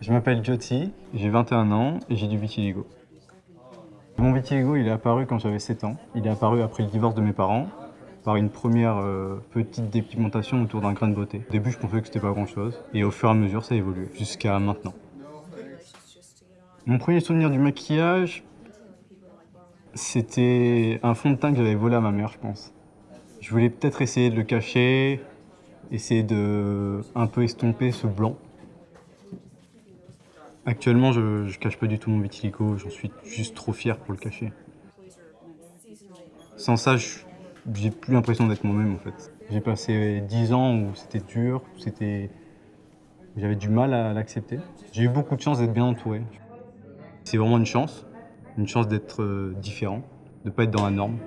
Je m'appelle Jyoti, j'ai 21 ans et j'ai du vitiligo. Mon vitiligo, il est apparu quand j'avais 7 ans. Il est apparu après le divorce de mes parents, par une première euh, petite dépigmentation autour d'un grain de beauté. Au début, je pensais que c'était pas grand-chose, et au fur et à mesure, ça a évolué, jusqu'à maintenant. Mon premier souvenir du maquillage, c'était un fond de teint que j'avais volé à ma mère, je pense. Je voulais peut-être essayer de le cacher, essayer de un peu estomper ce blanc. Actuellement, je, je cache pas du tout mon vitiligo, j'en suis juste trop fier pour le cacher. Sans ça, j'ai plus l'impression d'être moi-même en fait. J'ai passé 10 ans où c'était dur, c'était j'avais du mal à l'accepter. J'ai eu beaucoup de chance d'être bien entouré. C'est vraiment une chance, une chance d'être euh, différent, de ne pas être dans la norme.